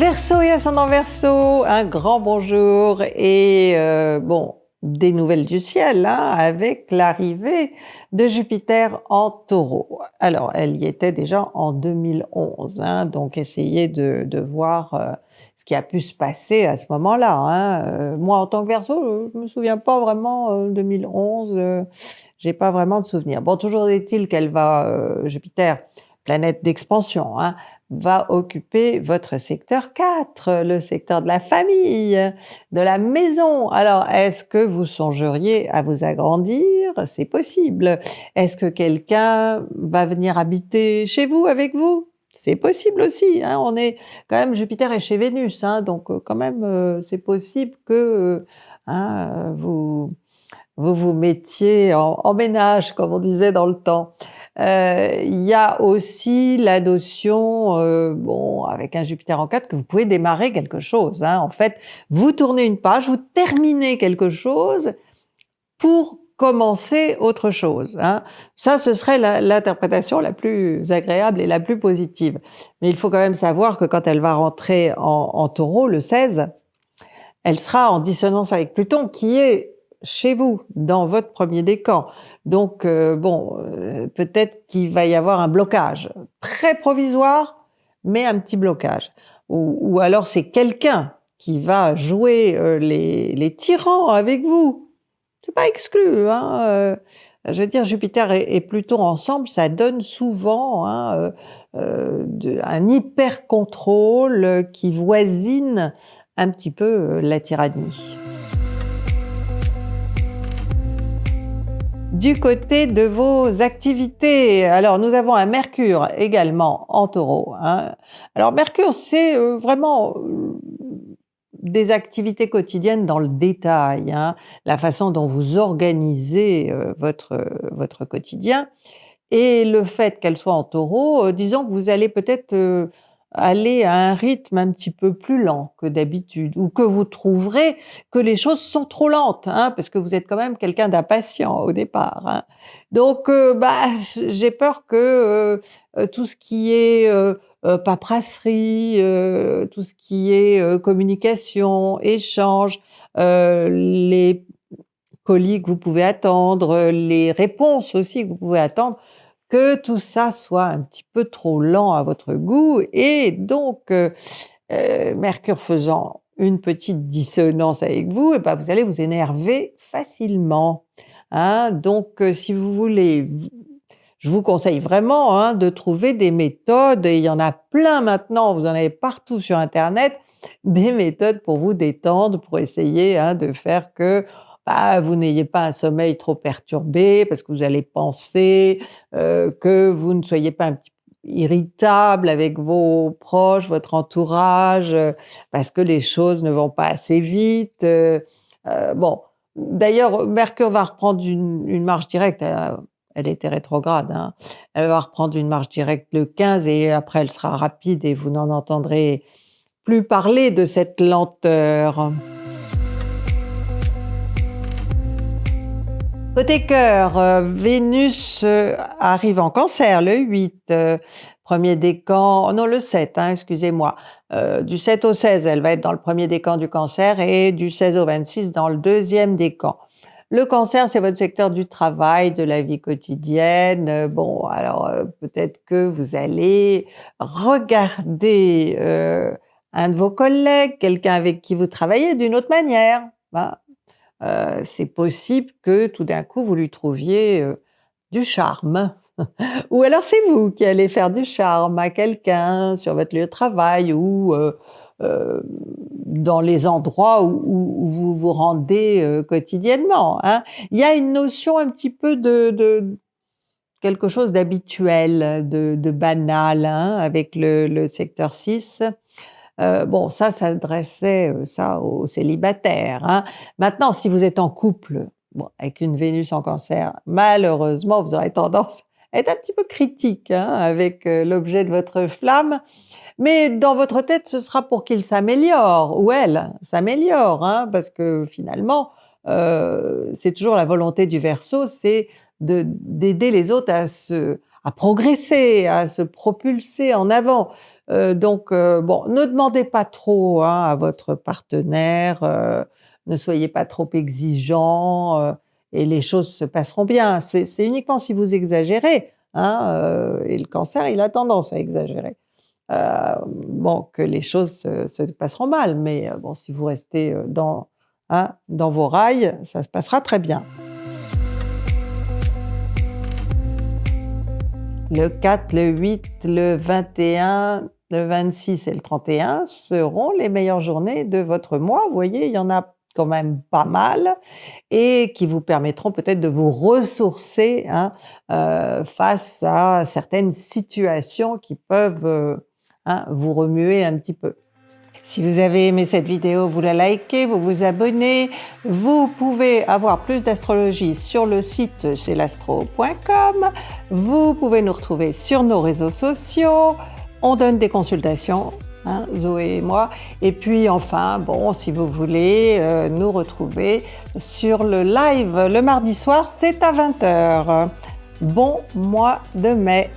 Verseau et ascendant Verseau, un grand bonjour et euh, bon, des nouvelles du ciel hein, avec l'arrivée de Jupiter en taureau. Alors, elle y était déjà en 2011, hein, donc essayez de, voir euh, ce qui a pu se passer à ce moment-là. Hein. Euh, moi, en tant que Verseau, je me souviens pas vraiment 2011, euh, j'ai pas vraiment de souvenirs. Bon, toujours est-il qu'elle va, Jupiter, planète d'expansion, hein, va occuper votre secteur 4, le secteur de la famille, de la maison. Alors, est-ce que vous songeriez à vous agrandir? C'est possible. Est-ce que quelqu'un va venir habiter chez vous, avec vous? C'est possible aussi. Hein. On est quand même Jupiter est chez Vénus, hein, donc euh, quand même euh, c'est possible que euh, hein, vous, vous mettiez en, ménage, comme on disait dans le temps. Euh, il y a aussi la notion, euh, bon, avec un Jupiter en 4, que vous pouvez démarrer quelque chose. Hein. En fait, vous tournez une page, vous terminez quelque chose pour commencer autre chose. Hein. Ça, ce serait l'interprétation la, plus agréable et la plus positive. Mais il faut quand même savoir que quand elle va rentrer en, en taureau, le 16, elle sera en dissonance avec Pluton, qui est chez vous, dans votre premier décan. Donc, euh, bon, euh, peut-être qu'il va y avoir un blocage, très provisoire, mais un petit blocage. Ou, alors c'est quelqu'un qui va jouer euh, les, tyrans avec vous. C'est pas exclu. Hein, je veux dire, Jupiter et, et, Pluton ensemble, ça donne souvent hein, un hyper contrôle qui voisine un petit peu la tyrannie. Du côté de vos activités, alors nous avons un Mercure également en taureau. Hein. Alors Mercure, c'est euh, vraiment euh, des activités quotidiennes dans le détail, hein, la façon dont vous organisez euh, votre, votre quotidien. Et le fait qu'elle soit en taureau, disons que vous allez peut-être aller à un rythme un petit peu plus lent que d'habitude, ou que vous trouverez que les choses sont trop lentes, hein, parce que vous êtes quand même quelqu'un d'impatient au départ. Hein. Donc, euh, bah, j'ai peur que euh, euh, tout ce qui est euh, paperasserie, tout ce qui est communication, échange, les colis que vous pouvez attendre, les réponses aussi que vous pouvez attendre, que tout ça soit un petit peu trop lent à votre goût et donc euh, euh, Mercure faisant une petite dissonance avec vous, et eh ben vous allez vous énerver facilement. Hein. Donc euh, si vous voulez, je vous conseille vraiment hein, de trouver des méthodes, et il y en a plein maintenant, vous en avez partout sur Internet, des méthodes pour vous détendre, pour essayer hein, de faire que bah, vous n'ayez pas un sommeil trop perturbé parce que vous allez penser, euh, que vous ne soyez pas un petit irritable avec vos proches, votre entourage, euh, parce que les choses ne vont pas assez vite. Euh, bon, d'ailleurs, Mercure va reprendre une, une marche directe. Elle, était rétrograde. Hein. Elle va reprendre une marche directe le 15 et après elle sera rapide et vous n'en entendrez plus parler de cette lenteur. Côté cœur, euh, Vénus euh, arrive en cancer le 8, euh, premier décan, non le 7, hein, excusez-moi, du 7 au 16, elle va être dans le premier décan du cancer et du 16 au 26 dans le deuxième décan. Le cancer, c'est votre secteur du travail, de la vie quotidienne. Bon, alors peut-être que vous allez regarder un de vos collègues, quelqu'un avec qui vous travaillez d'une autre manière. Hein. Euh, c'est possible que tout d'un coup vous lui trouviez euh, du charme. ou alors c'est vous qui allez faire du charme à quelqu'un sur votre lieu de travail ou euh, dans les endroits où, vous vous rendez quotidiennement. Hein. Il y a une notion un petit peu de, quelque chose d'habituel, de, banal hein, avec le, le secteur 6. Euh, bon, ça s'adressait euh, ça aux célibataires. Hein. Maintenant, si vous êtes en couple, avec une Vénus en cancer, malheureusement, vous aurez tendance à être un petit peu critique hein, avec euh, l'objet de votre flamme. Mais dans votre tête, ce sera pour qu'il s'améliore, ou elle s'améliore, hein, parce que finalement, c'est toujours la volonté du Verseau, c'est d'aider les autres à se, à progresser, à se propulser en avant. Euh, donc euh, bon, ne demandez pas trop hein, à votre partenaire, euh, ne soyez pas trop exigeant et les choses se passeront bien. C'est uniquement si vous exagérez, hein, et le cancer il a tendance à exagérer, bon que les choses se, se, passeront mal, mais bon si vous restez hein, dans vos rails, ça se passera très bien. Le 4, le 8, le 21, le 26 et le 31 seront les meilleures journées de votre mois. Vous voyez, il y en a quand même pas mal et qui vous permettront peut-être de vous ressourcer hein, euh, face à certaines situations qui peuvent euh, hein, vous remuer un petit peu. Si vous avez aimé cette vidéo, vous la likez, vous vous abonnez. Vous pouvez avoir plus d'astrologie sur le site celastro.com. Vous pouvez nous retrouver sur nos réseaux sociaux. On donne des consultations, hein, Zoé et moi. Et puis enfin, bon, si vous voulez euh, nous retrouver sur le live le mardi soir, c'est à 20h. Bon mois de mai